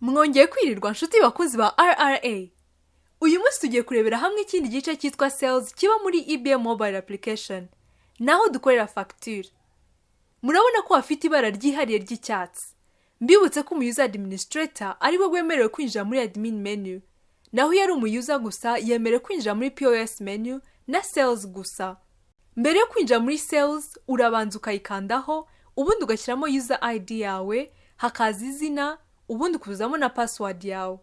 mwongeye kwirirwa nshuti bakunzi ba rra uyu munsi tugiye kurebera hamwe ikindi gice cyitwa sales kiba muri ibm mobile application. Naho dukorera fagitire murabona ko hafite ibara ryihariye ry'icyatsi. Mbibutse ko umuyuza administrator ari we wemerewe kwinjira muri admin menu. Naho iyo ari umuyuza gusa yemerewe kwinjira muri pos menu na sales gusa. Mbere yo kwinjira muri sales urabanza ukayikandaho ubundi ugashyiramo user id yawe hakaza izina ubundi ukuzamo na password yawe.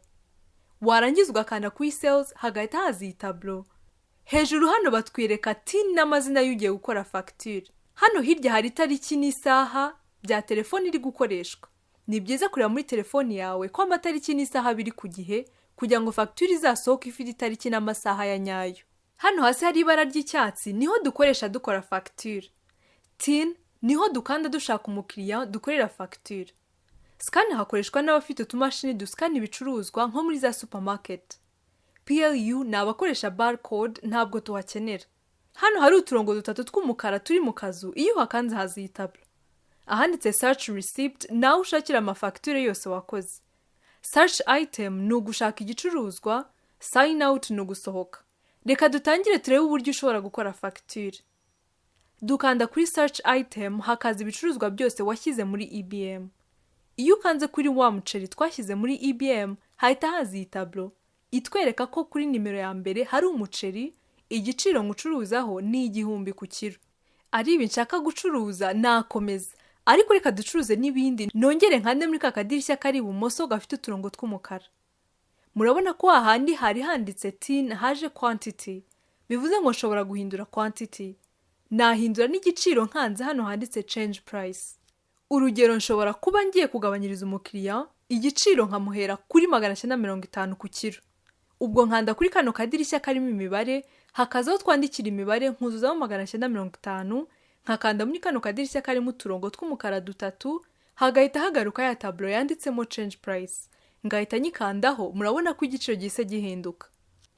Warangiza ugakanda kuri sales hagahita haza iyi taburo hejuru hano batwereka tin n'amazina y'ugiye gukora fagitire hano hirya hari itariki n'isaha bya telefoni iri gukoreshwa. Ni byiza kureba muri telefoni yawe ko amatariki n'isaha biri ku gihe kugira ngo fagitire izasohoke ifite itariki n'amasaha ya nyayo. Hano hasi hari ibara ry'icyatsi ni ho dukoresha dukora fagitire tin ni ho dukanda dushaka umukiriya dukorera fagitire sikani hakoreshwa n'abafite utumashini dusikana ibicuruzwa nko muri za supamaketi plu ni abakoresha barcode ntabwo tuhakenera. Hano hari uturongo dutatu tw'umukara turi mu kazu. Iyo uhakanze haza iyi ahanditse search receipt nawe ushakira amafagitire yose wakoze. Search item ni ugushaka igicuruzwa sign out ni ugusohoka. Reka dutangire turebe uburyo ushobora gukora fagitire dukanda kuri search item hakaza ibicuruzwa byose washyize muri ibm iyo ukanze kuri wa muceri twashyize muri ibm hahita haza iyi taburo itwereka ko kuri nimero ya mbere hari umuceri igiciro nkucuruzaho ni igihumbi ku kiro. Ari ibi nshaka gucuruza nakomeza. Ariko reka ducuruze n'ibindi nongere nkande muri ka kadirishya kari ibumoso gafite uturongo tw'umukara. Murabona ko hahandi hari handitse tin haje quantity. Bivuze ngo nshobora guhindura quantity. Nahindura n'igiciro nkanze hano handitse change price. Urugero nshobora kuba ngiye kugabanyiriza umukiriya igiciro nkamuhera kuri magana cyenda mirongo itanu ku kiro. Ubwo nkanda kuri kano kadirishya karimo imibare hakazaho twandikira imibare nkuzuzamo magana cyenda mirongo itanu nkakanda muri kano kadirishya karimo uturongo tw'umukara dutatu hagahita hagaruka ya taburo yanditsemo change price. Ngahita nyikandaho murabona ko igiciro gihise gihinduka.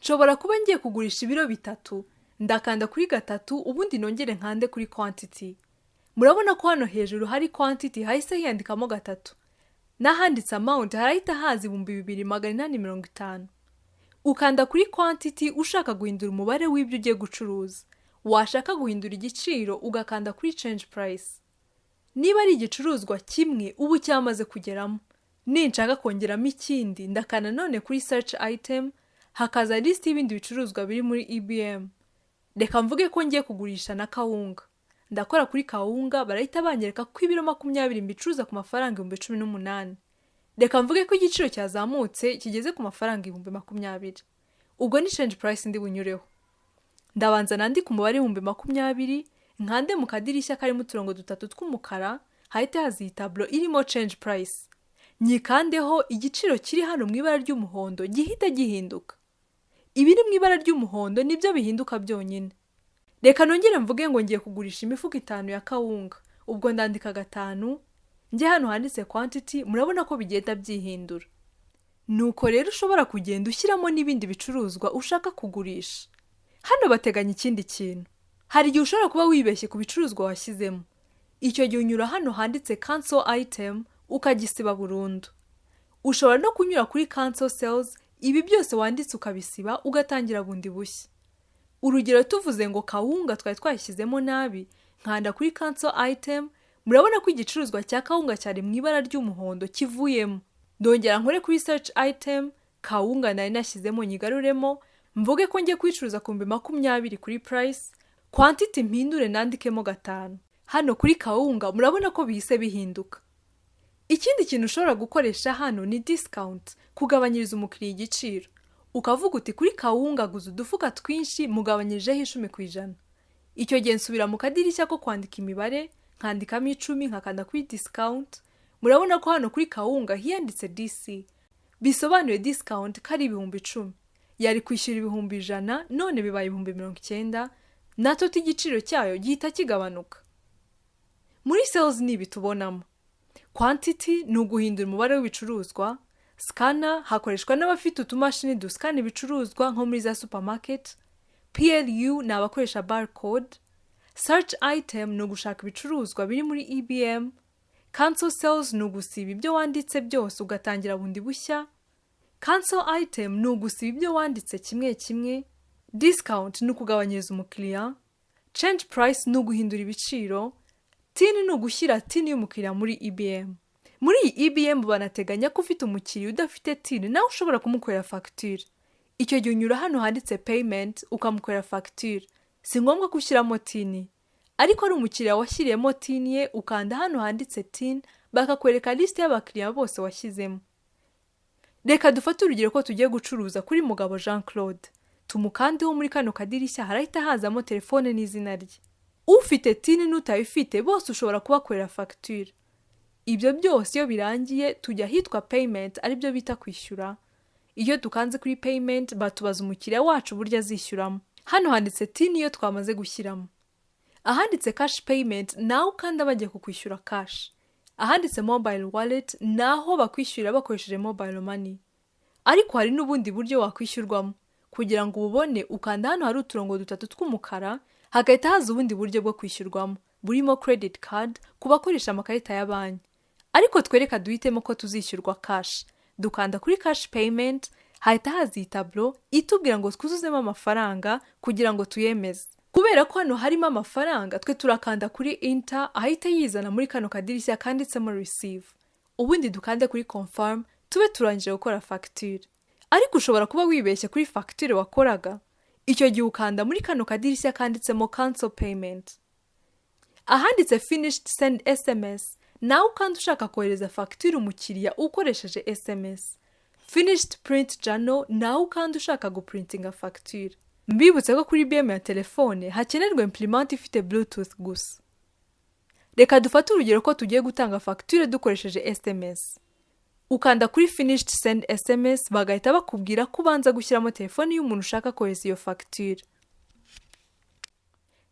Nshobora kuba ngiye kugurisha ibiro bitatu ndakanda kuri gatatu ubundi nongere nkande kuri quantity. Murabona ko hano hejuru hari quantity hahise hiyandikamo gatatu. N'ahanditse amount harahita haza ibihumbi bibiri magana inani mirongo itanu. Ukanda kuri quantity ushaka guhindura umubare w'ibyo ugiye gucuruza. Washaka guhindura igiciro ugakanda kuri change price. Niba ari igicuruzwa kimwe ubu cyamaze kugeramo. Ninshaka kongeramo ikindi ndakanda none kuri search item hakaza lisiti y'ibindi bicuruzwa biri muri ibm reka mvuge ko ngiye kugurisha na kawunga. Ndakora kuri kawunga barahita banyereka ko ibiro makumyabiri mbicuruza ku mafaranga ibihumbi cumi n'umunani. Reka mvuge ko igiciro cyazamutse kigeze ku mafaranga ibihumbi makumyabiri. Ubwo ni change price ndi bunyureho. Ndabanza nandika umubare w'ibihumbi makumyabiri nkande mu kadirishya karimo uturongo dutatu tw'umukara hahita haza iyi taburo irimo change price. Nyikandeho igiciro kiri hano mu ibara ry'umuhondo gihita gihinduka. Ibiri mu ibara ry'umuhondo ni byo bihinduka byonyine. Reka nongere mvuge ngo ngiye kugurisha imifuka itanu ya kawunga. Ubwo ndandika gatanu njye hano handitse quantity murabona ko bigenda byihindura. Nuko rero ushobora kugenda ushyiramo n'ibindi bicuruzwa ushaka kugurisha. Hano bateganya ikindi kintu. Hari igihe ushobora kuba wibeshye ku bicuruzwa washyizemo. Icyo gihe unyura hano handitse cancel item ukagisiba burundu. Ushobora no kunyura kuri cancel sales ibi byose wanditse ukabisiba ugatangira bundi bushya. Urugero tuvuze ngo kawunga twari twashyizemo nabi. Nkanda kuri cancel item. Murabona ko igicuruzwa cya kawunga cyari mu ibara ry'umuhondo kivuyemo. Ndongera nkore kuri search item kawunga nari nashyizemo nyigaruremo. Mvuge ko ngiye kuyicuruza ku makumyabiri kuri price. Quantity mpindure nandikemo gatanu. Hano kuri kawunga murabona ko bihise bihinduka. Ikindi kintu ushobora gukoresha hano ni discount. Kugabanyiriza umukiriya igiciro. Ukavuga uti kuri kawunga guza udufuka twinshi mugabanyirijeho icumi ku ijana. Icyo gihe nsubira mu kadirishya ko kwandika imibare nkandikamo icumi nkakanda kuri discount. Murabona ko hano kuri kawunga hiyanditse dc bisobanuye discount ko ari ibihumbi icumi. Yari kwishyura ibihumbi ijana none bibaye ibihumbi mirongo icyenda. Nato igiciro cyayo gihita kigabanuka. Muri sales ni ibi tubonamo. Quantity ni uguhindura umubare w'ibicuruzwa scanner hakoreshwa n'abafite utumashini dusikana ibicuruzwa nko muri za supermarket. Plu ni abakoresha barcode. Search item ni ugushaka ibicuruzwa biri muri ebm cancel sales ni ugusiba ibyo wanditse byose ugatangira bundi bushya. Cancel item ni ugusiba ibyo wanditse kimwe kimwe. Discount ni ukugabanyiriza umukiriya. Change price ni uguhindura ibiciro. Tini ni ugushyira tini y'umukiriya muri ibm muri iyi ibm banateganya ko ufite umukiriya udafite tini nawe ushobora kumukorera fagitire icyo gihe unyura hano handitse payment ukamukorera fagitire si ngombwa ko ushyiramo tini. Ariko ari umukiriya washyiriyemo tini ye ukanda hano handitse tini bakakwereka lisite y'abakiriya bose washyizemo. Reka dufate urugero ko tugiye gucuruza kuri mugabo jean claude tumukandeho muri kano kadirishya harahita hazamo telefone n'izina rye. Ufite tini n'utayifite bose ushobora kubakorera fagitire ibyo byose iyo birangiye tujya ahitwa payment ari byo bita kwishyura. Iyo dukanze kuri payment batubaza umukiriya wacu uburyo azishyuramo. Hano handitse tini iyo twamaze gushyiramo. Ahanditse cash payment nawe ukanda bagiye kukwishyura cash. Ahanditse mobile wallet naho bakwishyurira bakoresheje mobile money. Ariko hari n'ubundi buryo wakwishyurwamo. Kugira ngo ububone ukanda hano hari uturongo dutatu tw'umukara hagahita haza ubundi buryo bwo kwishyurwamo. Burimo credit card ku bakoresha amakarita ya banki. Ariko twereka duhitemo ko tuzishyurwa cash. Dukanda kuri cash payment hahita haza iyi taburo itubwira ngo twuzuzemo amafaranga kugira ngo tuyemeze. Kubera ko hano harimo amafaranga twe turakanda kuri inter ahita yizana muri kano kadirishya kanditsemo receive. Ubundi dukande kuri confirm tube turangije gukora fagitire ariko ushobora kuba wibeshye kuri fagitire wakoraga. Icyo gihe ukanda muri kano kadirishya kanditsemo cancel payment. Ahanditse finished send sms nawe ukanda ushaka kohereza fagitire umukiriya ukoresheje sms finished print journal nawe ukanda ushaka guprintinga fagitire mbibutse ko kuri bm ya telefone hakenerwa imprimante ifite bluetooth gusa. Reka dufate urugero ko tugiye gutanga fagitire dukoresheje sms ukanda kuri finished send sms bagahita bakubwira ko ubanza gushyiramo telefone y'umuntu ushaka kohereza iyo fagitire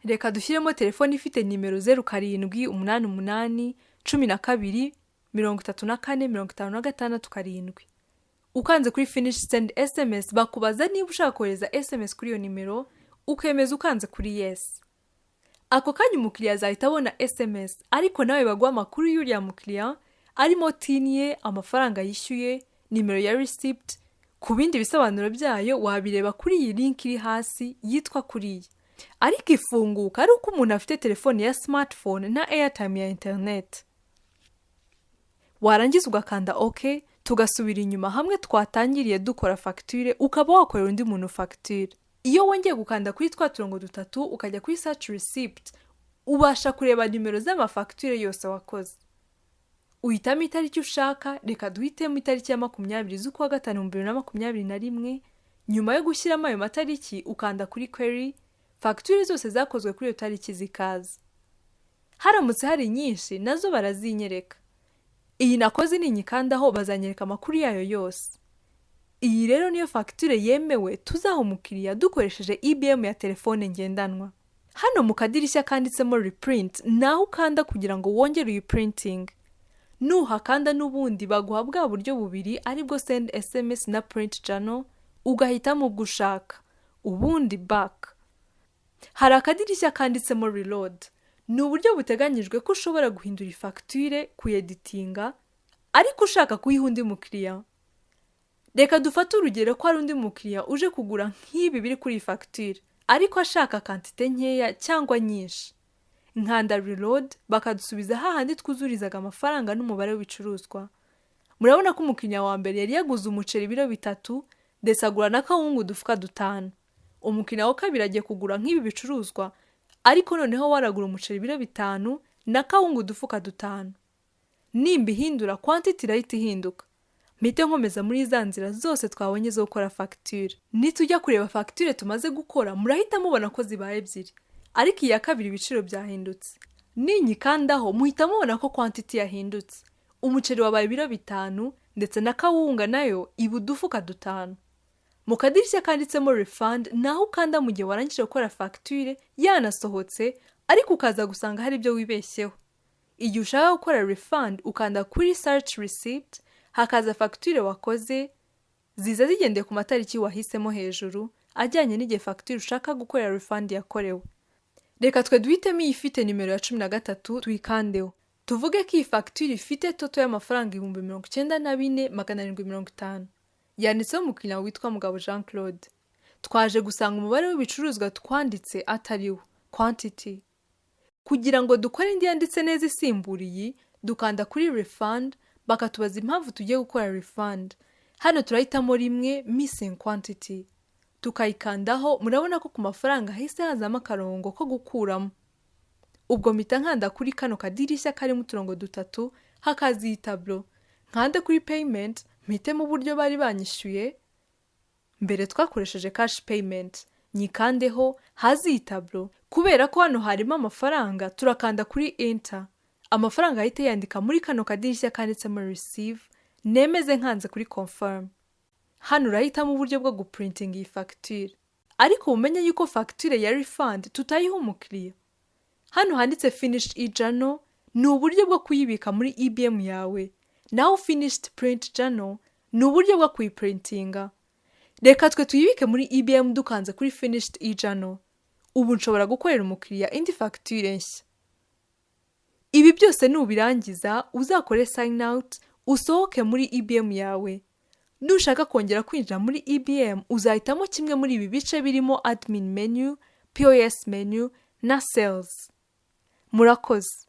reka dushyiremo telefone ifite nimero zeru karindwi umunani umunani cumi na kabiri mirongo itatu na kane mirongo itanu na gatandatu karindwi. Ukanze kuri finish send sms bakubaza niba ushaka kohereza sms kuri iyo nimero ukemeza ukanze kuri yes. Ako kanya umukiriya azahita abona sms ariko nawe baguha amakuru y'uriya mukiriya arimo tini ye amafaranga yishyuye nimero ya receipt ku bindi bisobanuro byayo wabireba kuri iyi link iri hasi yitwa kuriya ariko ifunguka ari uko umuntu afite telefone ya smartphone na airtime ya internet. Warangiza ugakanda ok tugasubira inyuma hamwe twatangiriye dukora fagitire ukaba wakorera undi muntu fagitire iyo wongeye gukanda kuri twa turongo dutatu ukajya kuri search receipt ubasha kureba nimero z'amafagitire yose wakoze. Uhitamo itariki ushaka reka duhitemo itariki ya makumyabiri z'ukwa gatanu mu bibiri na makumyabiri na rimwe nyuma yo gushyiramo ayo matariki ukanda kuri query fagitire zose zakozwe kuri iyo tariki zikaza. Haramutse hari nyinshi na zo barazinyereka. Iyi nakoze ninyikandaho bazanyereka amakuru yayo yose. Iyi rero niyo fagitire yemewe tuzaha umukiriya dukoresheje ibm ya telefone ngendanwa. Hano mu kadirishya kanditsemo reprint naho ukanda kugira ngo wongere uyiprinting nuhakanda n'ubundi baguha bwa buryo bubiri ari bwo send sms na print journal ugahitamo ubwo ushaka ubundi back. Hari akadirishya kanditsemo reload. Ni uburyo buteganyijwe ko ushobora guhindura ifagitire kuyeditinga ariko ushaka kuyiha undi mukiriya. Reka dufate urugero ko hari undi mukiriya uje kugura nk'ibi biri kuri iyi fagitire ariko ashaka kantite nkeya cyangwa nyinshi. Nkanda reload bakadusubiza hahandi twuzurizaga amafaranga n'umubare w'ibicuruzwa. Murabona ko umukiriya wa mbere yari yaguze umuceri ibiro bitatu ndetse agura na kawungu udufuka dutanu. Umukiriya wa kabiri agiye kugura nk'ibi bicuruzwa ariko noneho waragura umuceri ibiro bitanu na kawungu udufuka dutanu. Nimba ihindura kwantiti irahita ihinduka. Mpite nkomeza muri za nzira zose twabonye zo gukora fagitire nitujya kureba fagitire tumaze gukora murahita mubona ko zibaye ebyiri. Ariko iya kabiri ibiciro byahindutse. Ninyikandaho muhita mubona ko kwantiti yahindutse. Umuceri wabaye ibiro bitanu ndetse na kawunga na yo iba udufuka dutanu. Mu kadirishya kanditsemo refund naho ukanda mu gihe warangije gukora fagitire yanasohotse ariko ukaza gusanga hari ibyo wibeshyeho. Igihe ushaka gukora refund ukanda kuri search receipt hakaza fagitire wakoze ziza zigendeye ku matariki wahisemo hejuru ajyanye n'igihe fagitire ushaka gukorera refund yakorewe. Reka twe duhitemo iyi ifite nimero ya cumi na gatatu tuyikandeho tuvuge ko iyi fagitire ifite toto y'amafaranga ibihumbi mirongo icyenda na bine magana arindwi mirongo itanu. Yanditseho umukiriya witwa mugabo jean claude twaje gusanga umubare w'ibicuruzwa twanditse atari wo quantity. Kugira ngo dukore indi yanditse neza isimbura iyi dukanda kuri refund bakatubaza impamvu tugiye gukora refund. Hano turahitamo rimwe missing quantity. Tukayikandaho murabona ko ku mafaranga hahise hazamo akarongo ko gukuramo. Ubwo mpita nkanda kuri kano kadirishya karimo uturongo dutatu hakaza iyi taburo nkande kuri payment mpitemo uburyo bari banyishyuye? Mbere twakoresheje cash payment. Nyikandeho hazi iyi taburo kubera ko hano harimo amafaranga turakanda kuri enter. Amafaranga ahita yandika muri kano kadirishya kanditsemo receive. Nemeze nkanze kuri confirm. Hano urahitamo uburyo bwo guprintinga iyi fagitire ariko umenye yuko fagitire ya refund tutayiha umukiriya. Hano handitse finished e-journal ni uburyo bwo kuyibika muri ibm yawe. Naho finished print journal. Ni uburyo bwo kuyiprintinga. Reka twe tuyibike muri ibm dukanze kuri finished e-journal. Ubu nshobora gukorera umukiriya indi fagitire nshya ibi byose nubirangiza uzakore sign out usohoke muri ibm yawe. Nushaka kongera kwinjira muri ibm uzahitamo kimwe muri ibi bice birimo admin menu pos menu na sales. Murakoze.